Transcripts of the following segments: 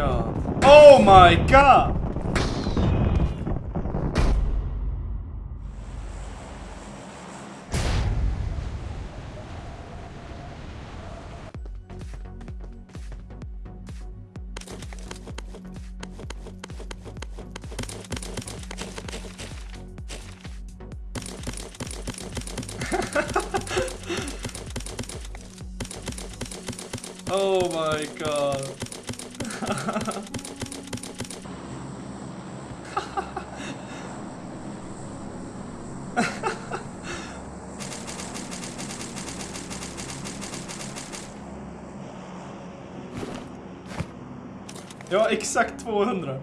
god. Oh my god! oh my god. Ja, exakt 200.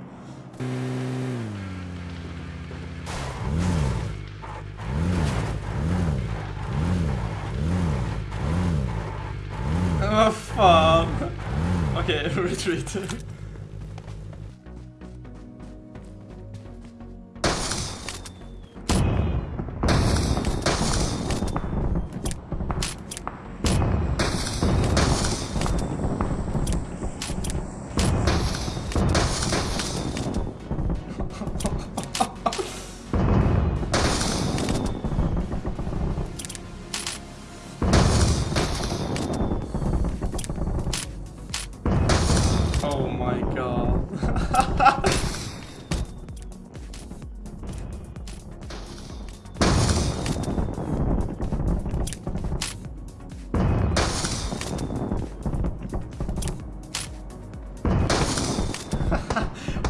Men vad fan. Okej, retreat. Oh my god.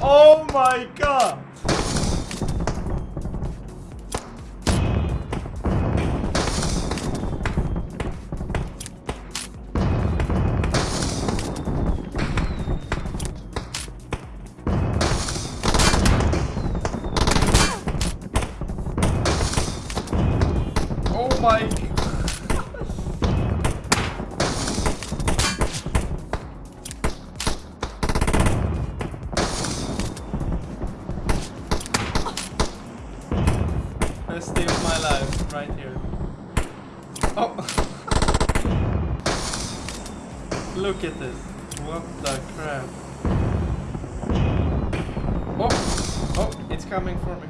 oh my god. Look at this. What the crap. Oh! Oh, it's coming for me.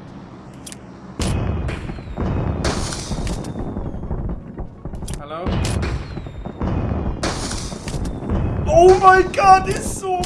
Hello? Oh my god, det är så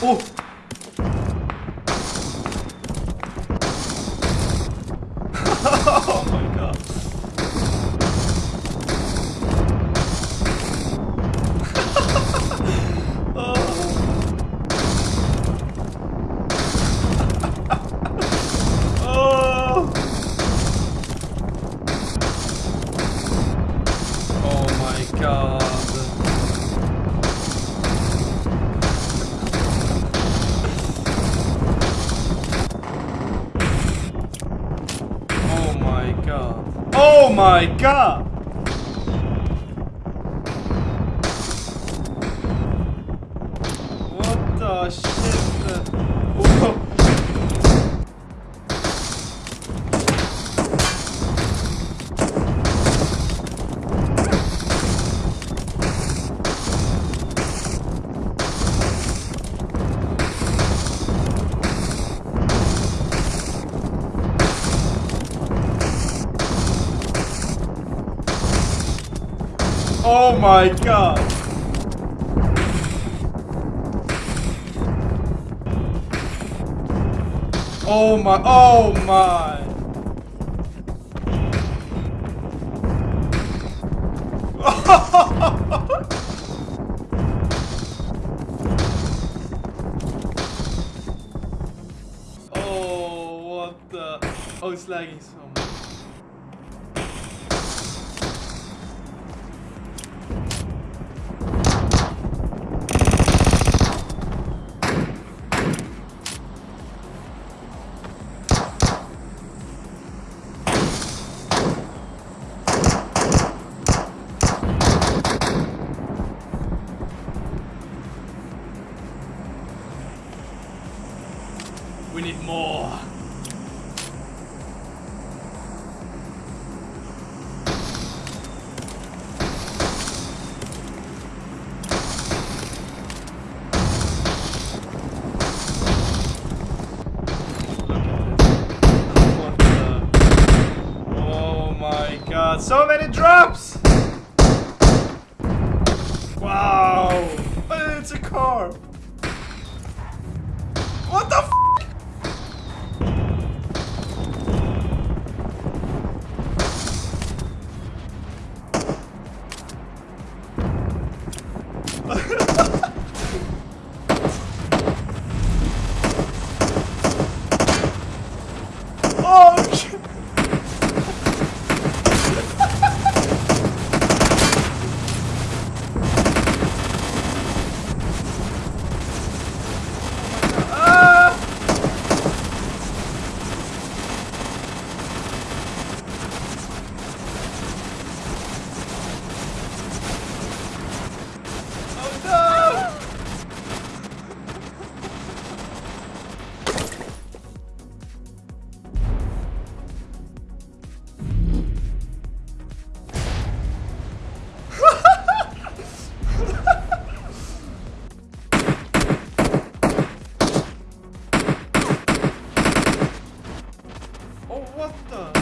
Oh! My god! What the shit? Oh my god! Oh my, oh my. oh, what the? Oh, it's lagging so much. We need more. So many drops! Oh, what the?